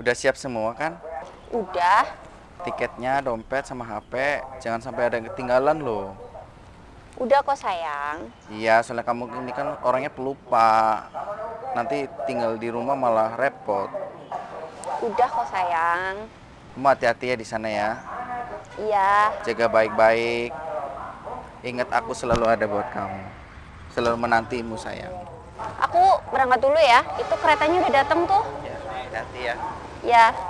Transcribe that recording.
Udah siap semua kan? Udah. Tiketnya, dompet, sama HP. Jangan sampai ada yang ketinggalan loh. Udah kok sayang. Iya, soalnya kamu ini kan orangnya pelupa. Nanti tinggal di rumah malah repot. Udah kok sayang. Kamu hati-hati ya di sana ya. Iya. Jaga baik-baik. Ingat aku selalu ada buat kamu. Selalu menantimu sayang. Aku berangkat dulu ya. Itu keretanya udah datang tuh. Ya, hati-hati ya. Ya.